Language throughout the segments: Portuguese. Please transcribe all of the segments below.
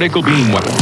particle beam.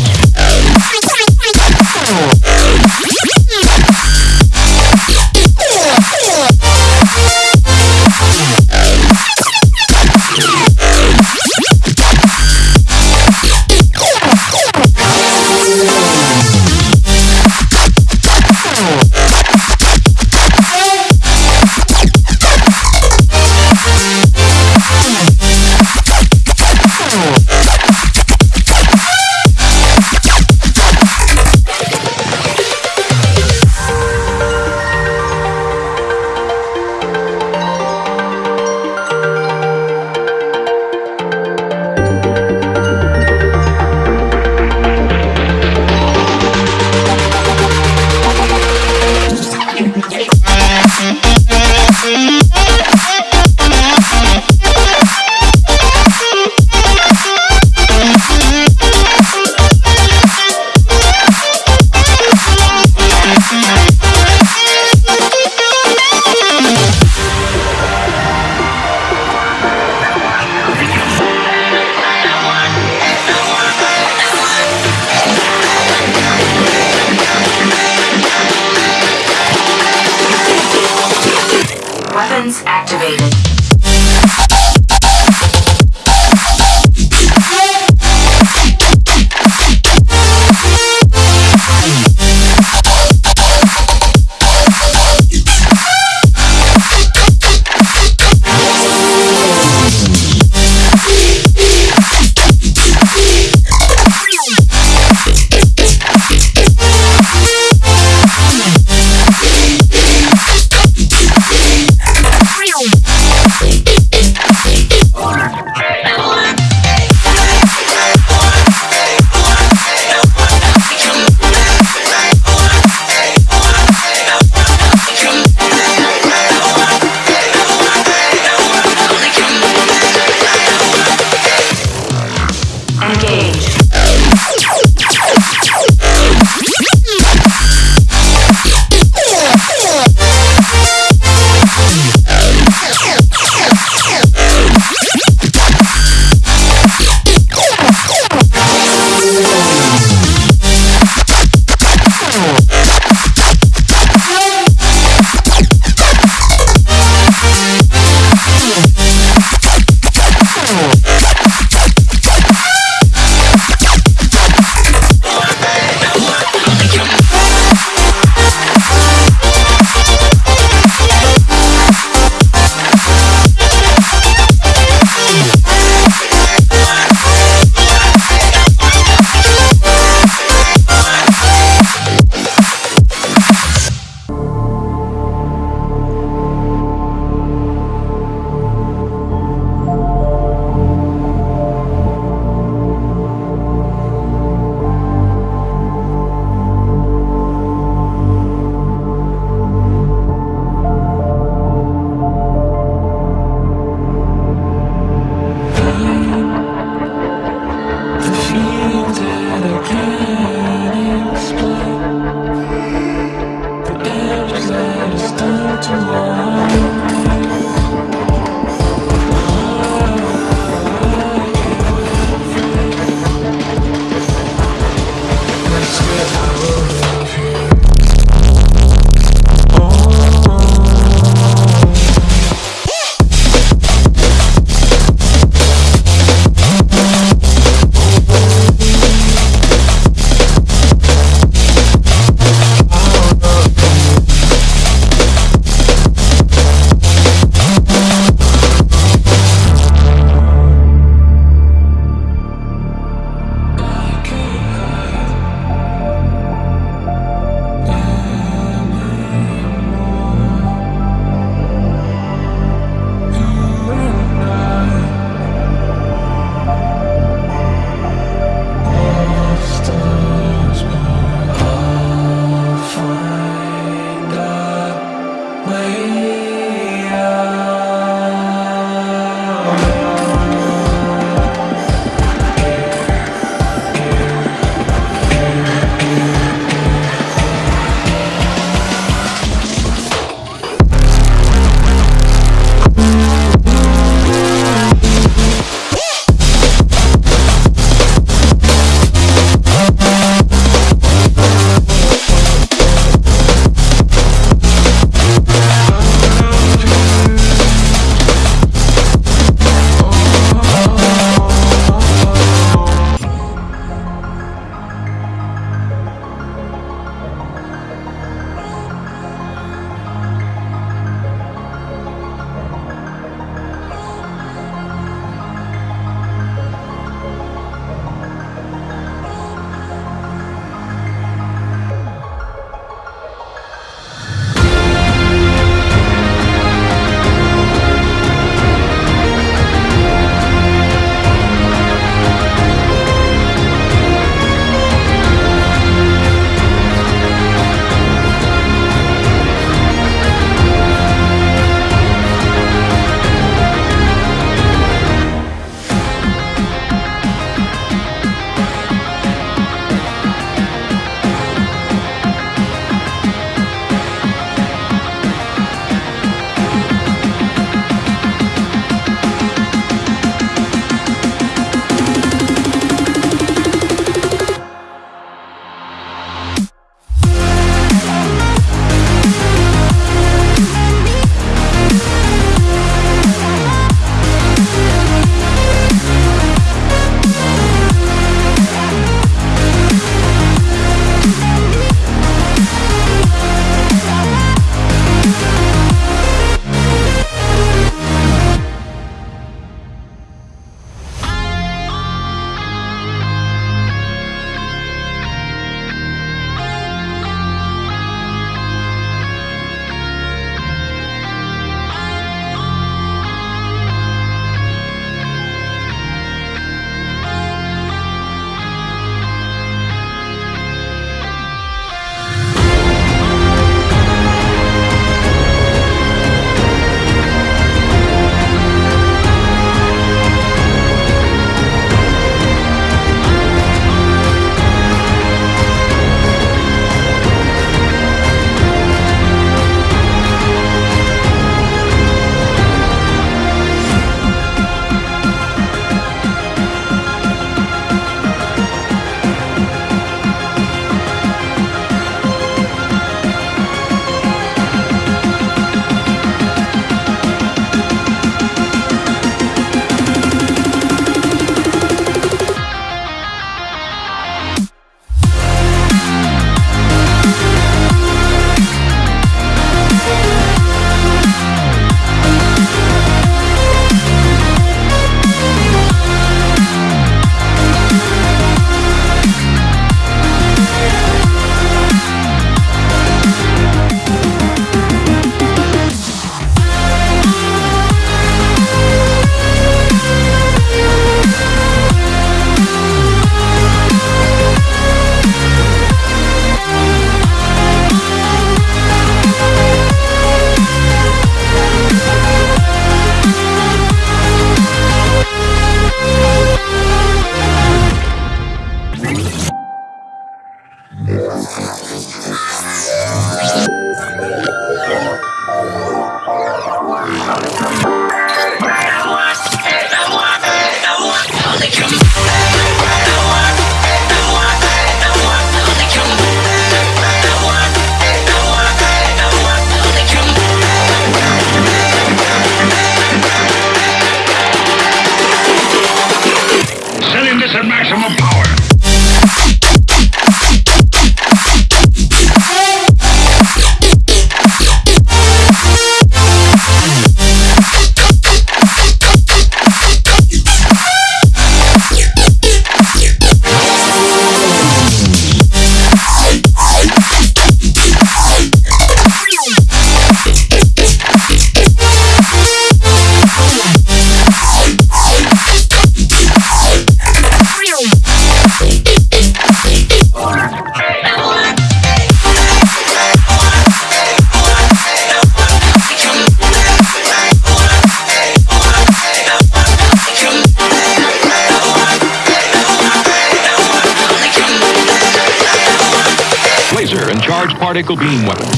beam weapon.